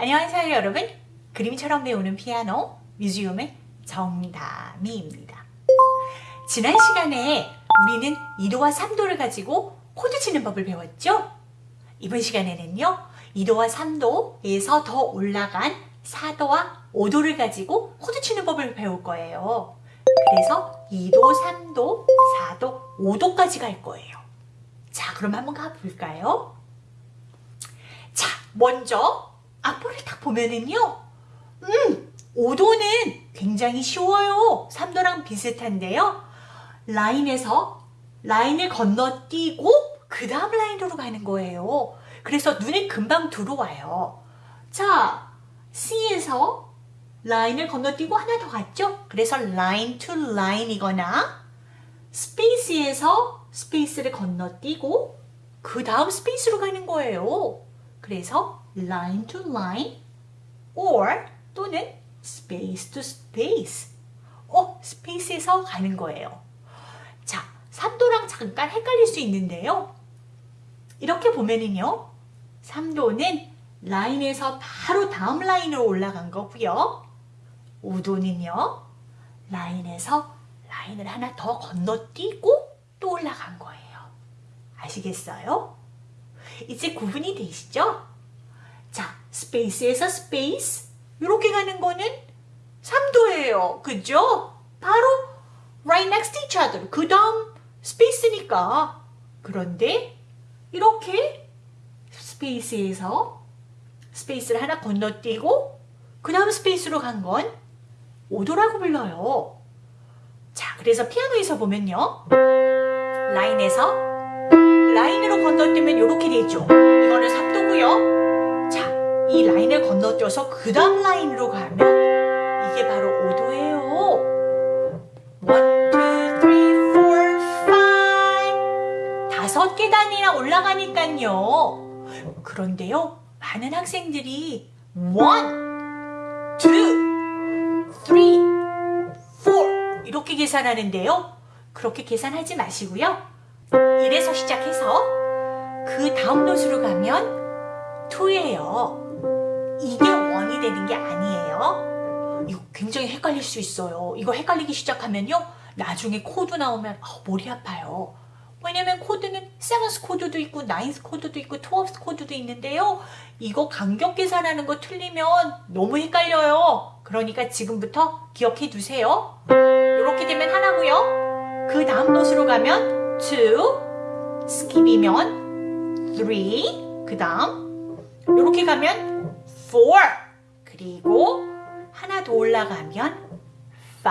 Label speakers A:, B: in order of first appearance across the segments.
A: 안녕하세요 여러분 그림처럼 배우는 피아노 뮤지엄의 정다미입니다 지난 시간에 우리는 2도와 3도를 가지고 코드 치는 법을 배웠죠? 이번 시간에는요 2도와 3도에서 더 올라간 4도와 5도를 가지고 코드 치는 법을 배울 거예요 그래서 2도, 3도, 4도, 5도까지 갈 거예요 자 그럼 한번 가볼까요? 자 먼저 악보를 딱 보면은요 음 5도는 굉장히 쉬워요. 3도랑 비슷한데요. 라인에서 라인을 건너뛰고 그 다음 라인으로 가는 거예요. 그래서 눈에 금방 들어와요. 자 C에서 라인을 건너뛰고 하나 더 갔죠? 그래서 line to line이거나 스페이스에서 스페이스를 건너뛰고 그 다음 스페이스로 가는 거예요. 그래서 line to line or 또는 space to space 어, 스페이스에서 가는 거예요. 자, 3도랑 잠깐 헷갈릴 수 있는데요. 이렇게 보면은요. 3도는 라인에서 바로 다음 라인으로 올라간 거고요. 5도는요. 라인에서 라인을 하나 더 건너뛰고 또 올라간 거예요. 아시겠어요? 이제 구분이 되시죠? 자, 스페이스에서 스페이스 이렇게 가는 거는 3도예요. 그죠? 바로 right next to each other. 그 다음 스페이스니까. 그런데 이렇게 스페이스에서 스페이스를 하나 건너뛰고 그 다음 스페이스로 간건 5도라고 불러요. 자, 그래서 피아노에서 보면요. 라인에서 라인으로 건너뛰면 이렇게 되죠. 이거는 3도고요. 이 라인을 건너뛰어서 그 다음 라인으로 가면 이게 바로 5도예요. 1, 2, 3, 4, 5 다섯 계단이나 올라가니까요. 그런데요. 많은 학생들이 1, 2, 3, 4 이렇게 계산하는데요. 그렇게 계산하지 마시고요. 1에서 시작해서 그 다음 노트로 가면 2예요. 이게 one이 되는 게 아니에요. 이거 굉장히 헷갈릴 수 있어요. 이거 헷갈리기 시작하면요. 나중에 코드 나오면 어, 머리 아파요. 왜냐면 코드는 seventh 코드도 있고 ninth 코드도 있고 twelfth 코드도 있는데요. 이거 간격 계산하는 거 틀리면 너무 헷갈려요. 그러니까 지금부터 기억해 두세요. 이렇게 되면 하나고요. 그 다음 노트로 가면 2, skip이면 3, 그 다음 이렇게 가면 4 그리고 하나 더 올라가면 5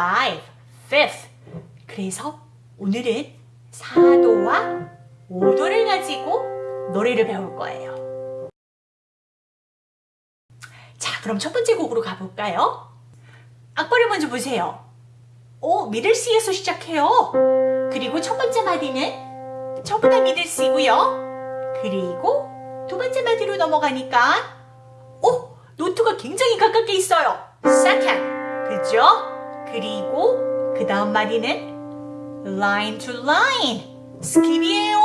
A: fifth. 그래서 오늘은 4도와 5도를 가지고 노래를 배울 거예요. 자 그럼 첫 번째 곡으로 가볼까요? 악보를 먼저 보세요. 오 미들 C에서 시작해요. 그리고 첫 번째 마디는 저보다 미들 C고요. 그리고 두 번째 마디로 넘어가니까 어? 노트가 굉장히 가깝게 있어요. second. 그죠? 그리고 그 다음 마디는 line to line. skip이에요.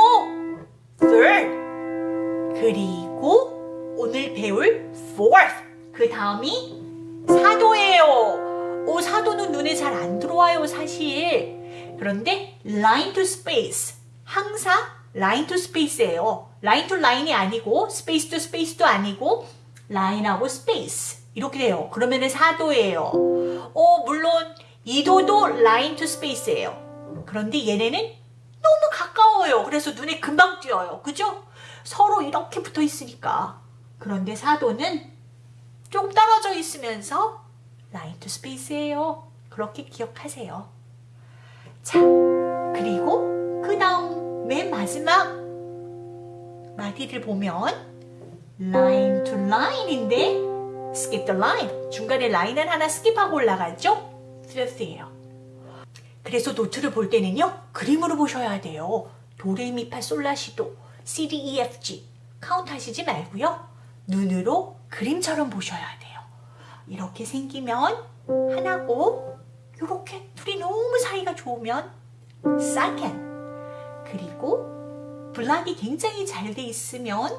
A: third. 그리고 오늘 배울 fourth. 그 다음이 사도예요. 오, 사도는 눈에 잘 안 들어와요, 사실. 그런데 line to space. 항상 line to space예요. line to line이 아니고 space to space도 아니고 라인하고 스페이스 이렇게 돼요. 그러면은 4도예요. 어, 물론 2도도 line to space예요. 그런데 얘네는 너무 가까워요. 그래서 눈에 금방 띄어요. 그죠? 서로 이렇게 붙어 있으니까. 그런데 4도는 좀 떨어져 있으면서 line to space예요. 그렇게 기억하세요. 자, 그리고 그 다음 맨 마지막 마디를 보면 line to line인데 skip the line 중간에 라인을 하나 skip하고 올라가죠? fifth예요. 그래서 노트를 볼 때는요 그림으로 보셔야 돼요. 도레미파 솔라시도 C, D, E, F, G 카운트 하시지 말고요 눈으로 그림처럼 보셔야 돼요. 이렇게 생기면 하나고 이렇게 둘이 너무 사이가 좋으면 second 그리고 block이 굉장히 잘 돼 있으면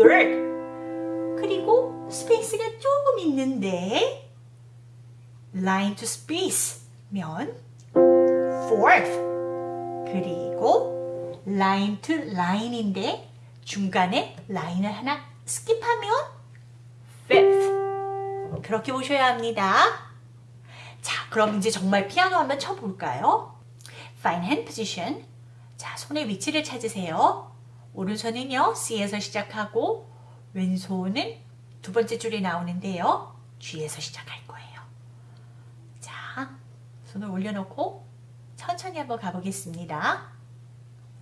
A: third 그리고 스페이스가 조금 있는데 line to space면 fourth 그리고 line to line인데 중간에 라인을 하나 skip하면 fifth 그렇게 보셔야 합니다. 자, 그럼 이제 정말 피아노 한번 쳐볼까요? Fine hand position. 자, 손의 위치를 찾으세요. 오른손은요, C에서 시작하고 왼손은 두 번째 줄에 나오는데요. G에서 시작할 거예요. 자, 손을 올려놓고 천천히 한번 가보겠습니다.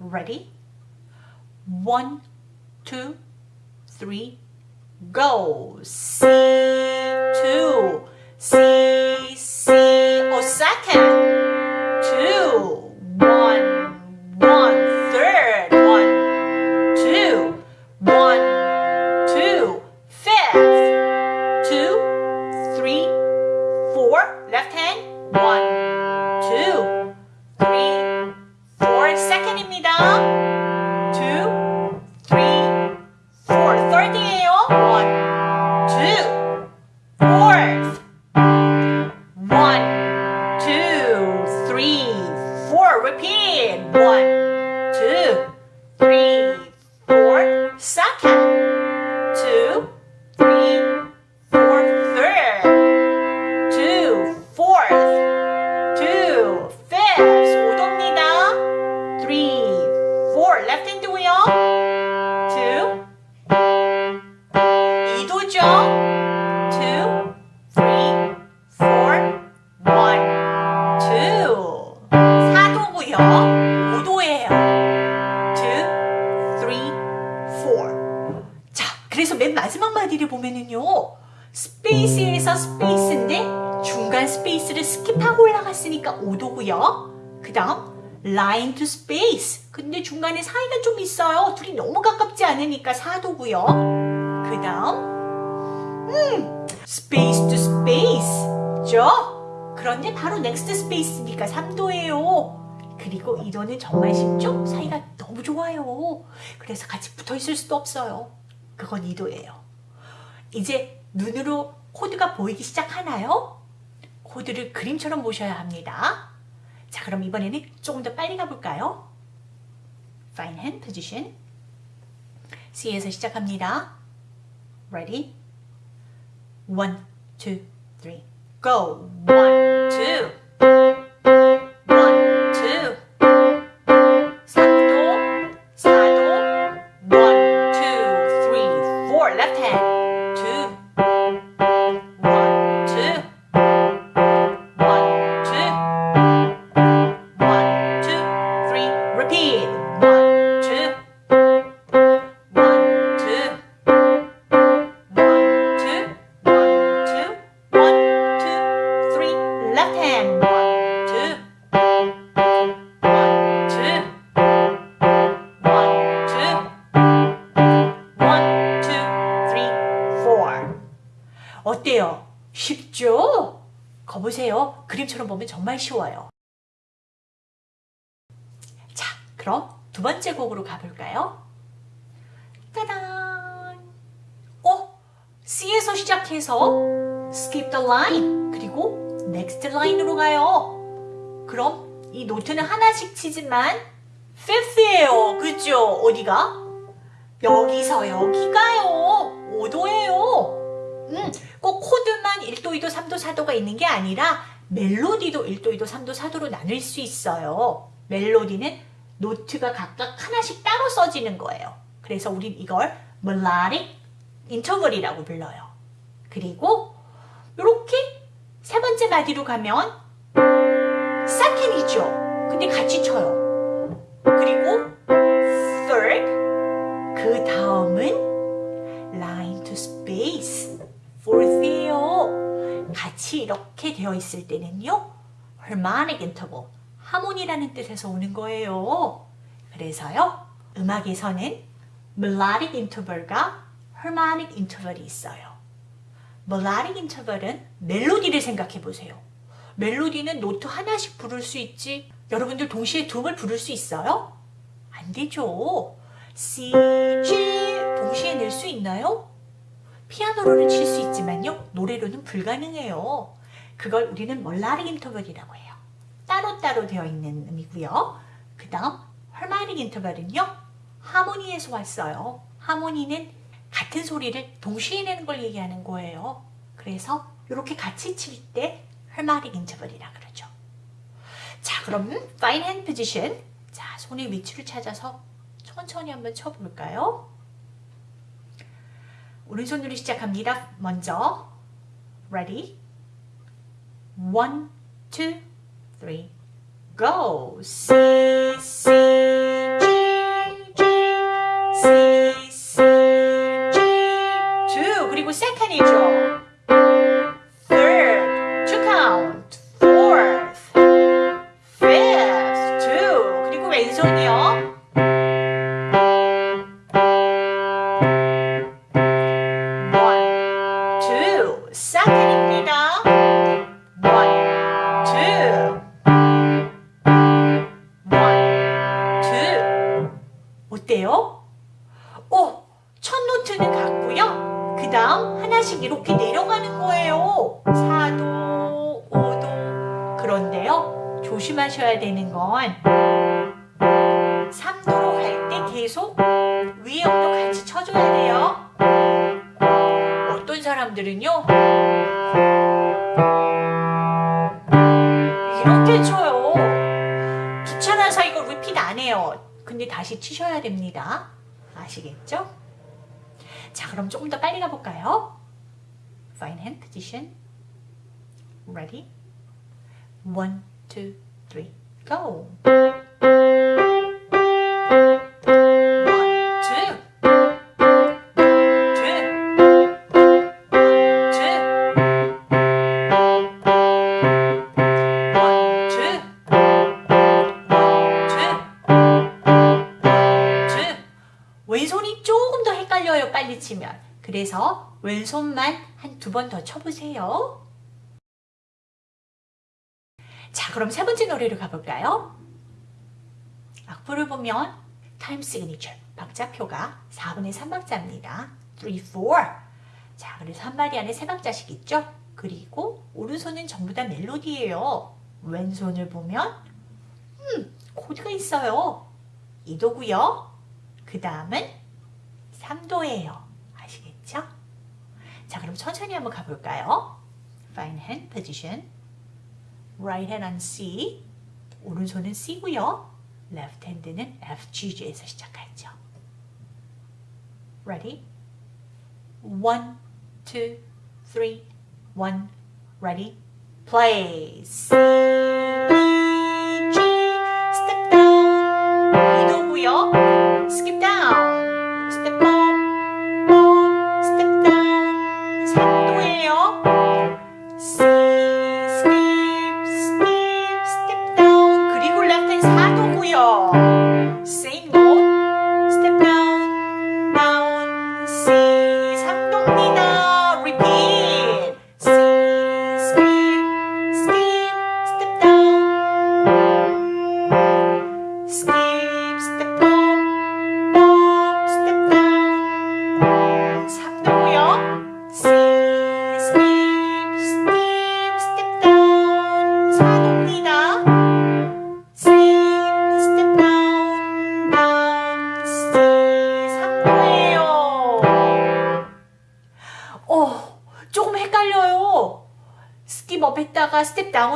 A: Ready? One, two, three, go! C, two, C, C, oh, 그 다음 line to space. 근데 중간에 사이가 좀 있어요. 둘이 너무 가깝지 않으니까 사도고요. 그 다음 음, space to space죠? 그런데 바로 next space니까 3도예요. 그리고 이도는 정말 쉽죠? 사이가 너무 좋아요. 그래서 같이 붙어 있을 수도 없어요. 그건 2도예요. 이제 눈으로 코드가 보이기 시작하나요? 코드를 그림처럼 보셔야 합니다. 자, 그럼 이번에는 조금 더 빨리 가볼까요? Fine hand position. C에서 시작합니다. Ready? One, two, three, go! One, two. 정말 쉬워요. 자, 그럼 두 번째 곡으로 가볼까요? 따단! 어? C에서 시작해서 skip the line 그리고 next line으로 가요. 그럼 이 노트는 하나씩 치지만 fifth예요. 그죠? 어디가? 여기서 여기가요. 5도예요. 음, 꼭 코드만 1도, 2도, 3도, 4도가 있는 게 아니라 멜로디도 1도, 2도, 3도, 4도로 나눌 수 있어요. 멜로디는 노트가 각각 하나씩 따로 써지는 거예요. 그래서 우린 이걸 melodic interval이라고 불러요. 그리고 이렇게 세 번째 마디로 가면 second이죠. 근데 같이 쳐요. 그리고 third 그 다음 같이 이렇게 되어 있을 때는요. harmonic interval 하모니라는 뜻에서 오는 거예요. 그래서요. 음악에서는 melodic interval과 harmonic interval이 있어요. melodic interval은 멜로디를 생각해 보세요. 멜로디는 노트 하나씩 부를 수 있지. 여러분들 동시에 둠을 부를 수 있어요? 안 되죠. C, G 동시에 낼 수 있나요? 피아노로는 칠 수 있지만요. 노래로는 불가능해요. 그걸 우리는 멀라릭 인터벌이라고 해요. 따로따로 되어 있는 의미고요. 그 다음 헐마릭 인터벌은요. 하모니에서 왔어요. 하모니는 같은 소리를 동시에 내는 걸 얘기하는 거예요. 그래서 이렇게 같이 칠 때 헐마릭 인터벌이라 그러죠. 자 그럼 fine hand position 자 손의 위치를 찾아서 천천히 한번 쳐볼까요? 오른손으로 시작합니다. 먼저 ready one two three go C C 하나씩 이렇게 내려가는 거예요. 4도, 5도. 그런데요. 조심하셔야 되는 건 3도로 갈 때 계속 위에 음도 같이 쳐줘야 돼요. 어떤 사람들은요. 이렇게 쳐요. 귀찮아서 이거 리핏 안 해요. 근데 다시 치셔야 됩니다. 아시겠죠? 자, 그럼 조금 더 빨리 가볼까요? Fine hand position. Ready? One, two, three, go. 그래서 왼손만 한 두 번 더 쳐보세요. 자, 그럼 세 번째 노래로 가볼까요? 악보를 보면 time signature, 박자표가 4분의 3박자입니다. 3, 4. 자, 그래서 한 마디 안에 세 박자씩 있죠? 그리고 오른손은 전부 다 멜로디예요. 왼손을 보면 음, 코드가 있어요. 2도고요. 그 다음은 3도예요. 자, 그럼 천천히 한번 가볼까요? Fine hand position. Right hand on C. 오른손은 C고요. Left hand는 F, G, G에서 시작하죠. Ready? One, two, three, one. Ready? Play. C, E, G. Step down. 이도고요.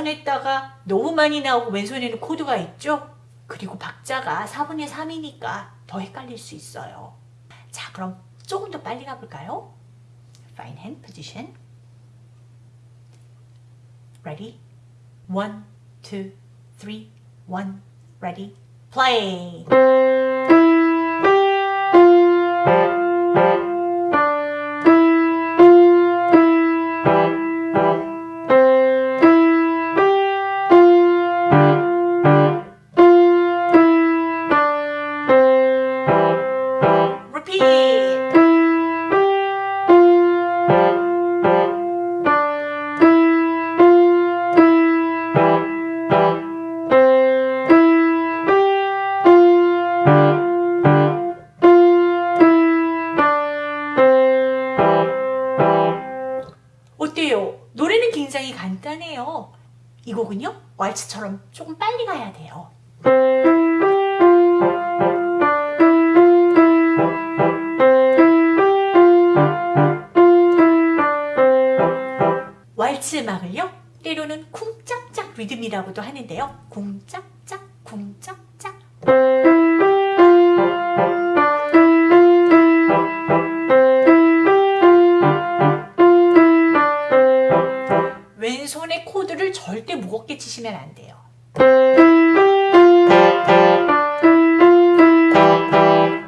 A: 4분했다가 너무 많이 나오고 왼손에는 코드가 있죠? 그리고 박자가 4분의 3이니까 더 헷갈릴 수 있어요. 자 그럼 조금 더 빨리 가볼까요? Fine hand position. Ready? One, two, three, one, ready, play! 이 곡은요 왈츠처럼 조금 빨리 가야 돼요. 왈츠 음악을요 때로는 쿵짝짝 리듬이라고도 하는데요. 쿵짝짝 치시면 안 돼요.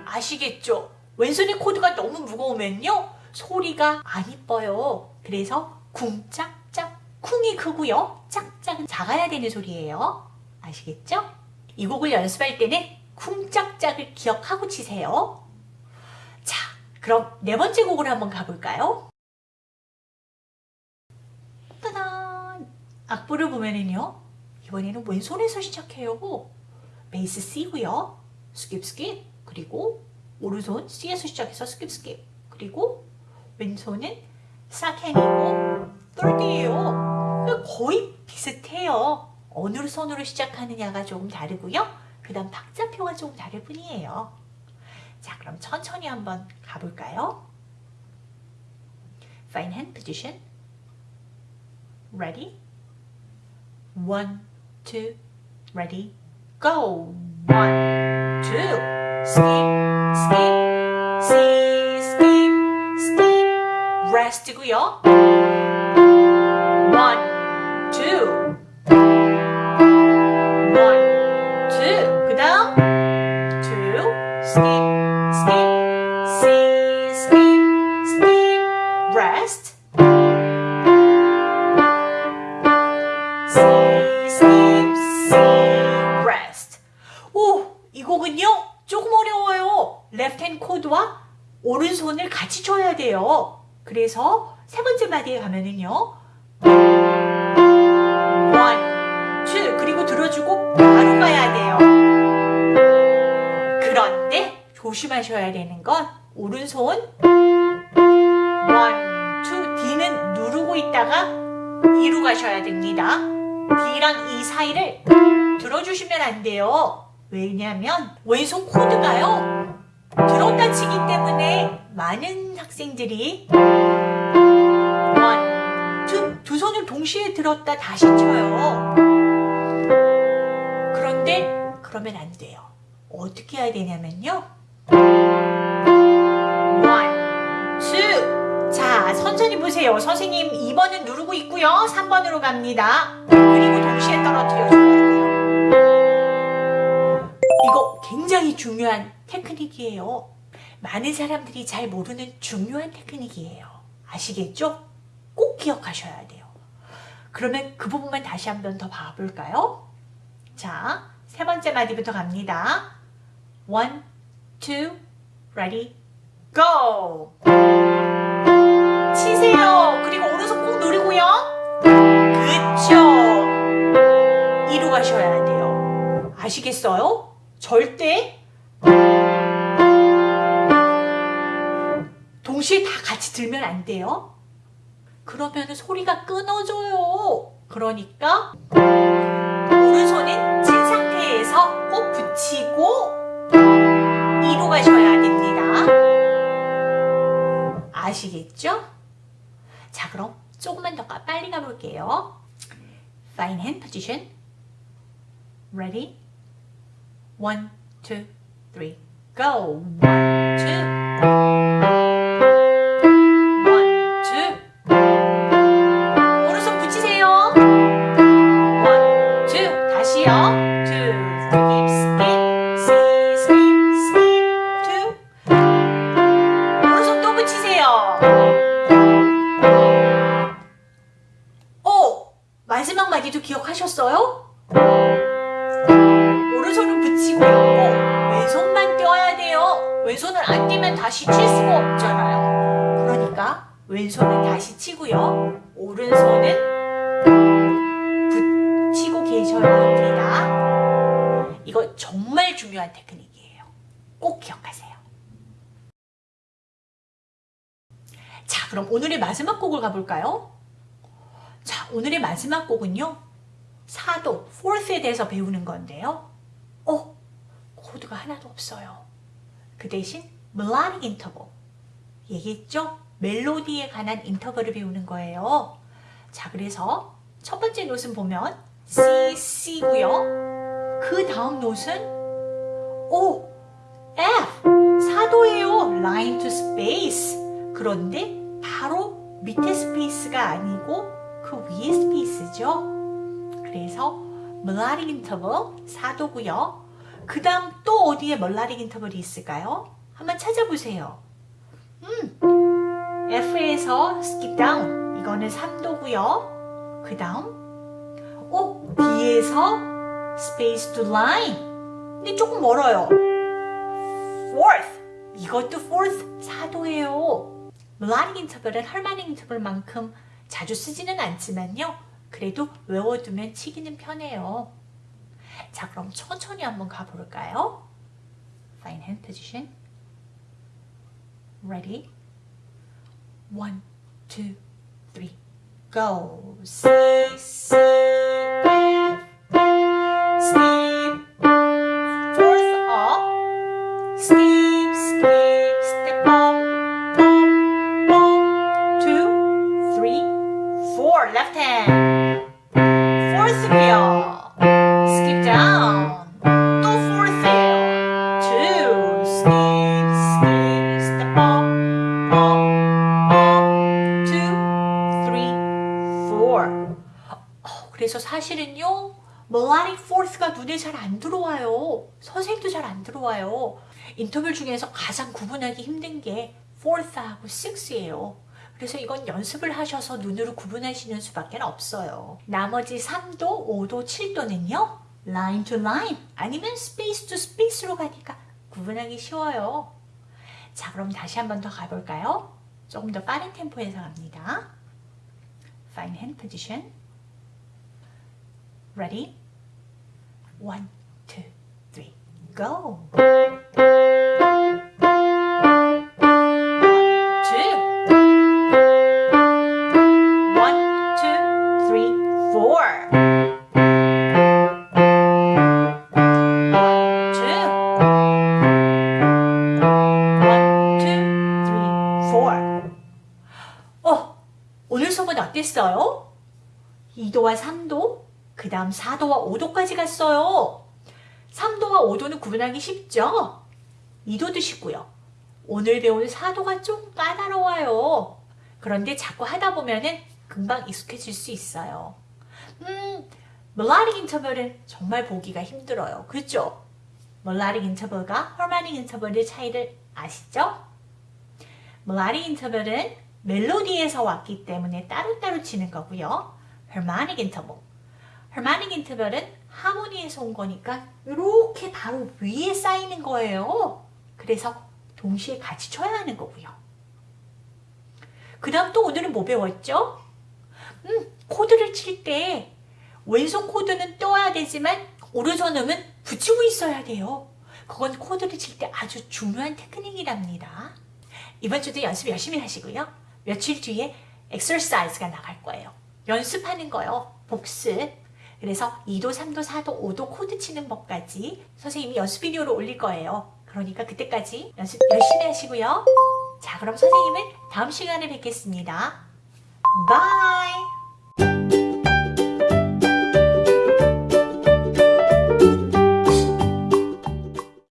A: 아시겠죠? 왼손의 코드가 너무 무거우면요 소리가 안 이뻐요. 그래서 쿵짝짝 쿵이 크고요 짝짝은 작아야 되는 소리예요. 아시겠죠? 이 곡을 연습할 때는 쿵짝짝을 기억하고 치세요. 자, 그럼 네 번째 곡을 한번 가볼까요? 따단! 악보를 보면은요, 이번에는 왼손에서 시작해요. 베이스 C고요. skip skip 그리고 오른손 C에서 시작해서 skip skip 그리고 왼손은 사캔이고 똘디예요. 거의 비슷해요. 어느 손으로 시작하느냐가 조금 다르고요. 그 다음 박자표가 조금 다를 뿐이에요. 자, 그럼 천천히 한번 가볼까요? Fine hand position. Ready? One, two, ready, go. One, two, skip, skip, C, skip, skip, rest고요. 그래서 세 번째 마디에 가면은요. one, two 그리고 들어주고 바로 가야 돼요. 그런데 조심하셔야 되는 건 오른손 one, two D는 누르고 있다가 E로 가셔야 됩니다. D랑 E 사이를 들어주시면 안 돼요. 왜냐면 왼손 코드가요. 들었다 치기 때문에 많은 학생들이 손을 동시에 들었다 다시 쳐요. 그런데 그러면 안 돼요. 어떻게 해야 되냐면요. one, two. 자, 천천히 보세요. 선생님 2번은 누르고 있고요. 3번으로 갑니다. 그리고 동시에 떨어뜨려줘야 돼요. 이거 굉장히 중요한 테크닉이에요. 많은 사람들이 잘 모르는 중요한 테크닉이에요. 아시겠죠? 꼭 기억하셔야 돼요. 그러면 그 부분만 다시 한 번 더 봐볼까요? 자, 세 번째 마디부터 갑니다. One, two, ready, go! 치세요. 그리고 오른손 꼭 누르고요. 그쵸. 이로 가셔야 돼요. 아시겠어요? 절대 동시에 다 같이 들면 안 돼요. 그러면 소리가 끊어져요. 그러니까 오른손은 찐 상태에서 꼭 붙이고 이로 가셔야 됩니다. 아시겠죠? 자 그럼 조금만 더 빨리 가볼게요. Fine hand position. Ready? One, two, three, go. One, two. One, 왼손을 안 떼면 다시 칠 수가 없잖아요. 그러니까 왼손은 다시 치고요. 오른손은 붙이고 계셔야 합니다. 이거 정말 중요한 테크닉이에요. 꼭 기억하세요. 자, 그럼 오늘의 마지막 곡을 가볼까요? 자, 오늘의 마지막 곡은요. 4도, fourth에 대해서 배우는 건데요. 어, 코드가 하나도 없어요. 그 대신 melodic interval. 얘기했죠? 멜로디에 관한 인터벌을 배우는 거예요. 자, 그래서 첫 번째 note는 보면 C, C고요. 그 다음 note는 O, F, 4도예요. line to space. 그런데 바로 밑에 space가 아니고 그 위에 space죠. 그래서 melodic interval 4도고요. 그 다음 또 어디에 melodic interval이 있을까요? 한번 찾아보세요. 음, F에서 skip down 이거는 3도고요. 그 다음 오, B에서 space to line 근데 조금 멀어요. fourth 이것도 fourth 4도예요. melodic interval은 harmonic interval만큼 자주 쓰지는 않지만요. 그래도 외워두면 치기는 편해요. 자, 그럼 천천히 한번 가볼까요? Fine hand position. Ready? One, two, three, go. C, 선생님도 잘 안 들어와요. 인터뷰 중에서 가장 구분하기 힘든 게 fourth하고 six예요. 그래서 이건 연습을 하셔서 눈으로 구분하시는 수밖에 없어요. 나머지 3도, 5도, 7도는요. line to line 아니면 space to space로 가니까 구분하기 쉬워요. 자, 그럼 다시 한 번 더 가볼까요? 조금 더 빠른 템포에서 갑니다. Fine hand position. Ready? One, 어, 오늘 수업은 어땠어요? 2도와 3도, 그 다음 4도와 5도까지 갔어요. 3도와 5도는 구분하기 쉽죠? 2도도 쉽고요. 오늘 배운 4도가 좀 까다로워요. 그런데 자꾸 하다 보면은 금방 익숙해질 수 있어요. 음, melodic interval은 정말 보기가 힘들어요. 그렇죠? melodic interval과 harmonic interval의 차이를 아시죠? melodic interval은 멜로디에서 왔기 때문에 따로따로 치는 거고요. harmonic interval. harmonic interval은 하모니에서 온 거니까 이렇게 바로 위에 쌓이는 거예요. 그래서 동시에 같이 쳐야 하는 거고요. 그 다음 또 오늘은 뭐 배웠죠? 음, 코드를 칠 때 왼손 코드는 떠야 되지만 오른손 음은 붙이고 있어야 돼요. 그건 코드를 칠 때 아주 중요한 테크닉이랍니다. 이번 주도 연습 열심히 하시고요. 며칠 뒤에 엑서사이즈가 나갈 거예요. 연습하는 거요. 복습. 그래서 2도, 3도, 4도, 5도 코드 치는 법까지 선생님이 연습 비디오를 올릴 거예요. 그러니까 그때까지 연습 열심히 하시고요. 자, 그럼 선생님은 다음 시간에 뵙겠습니다. bye!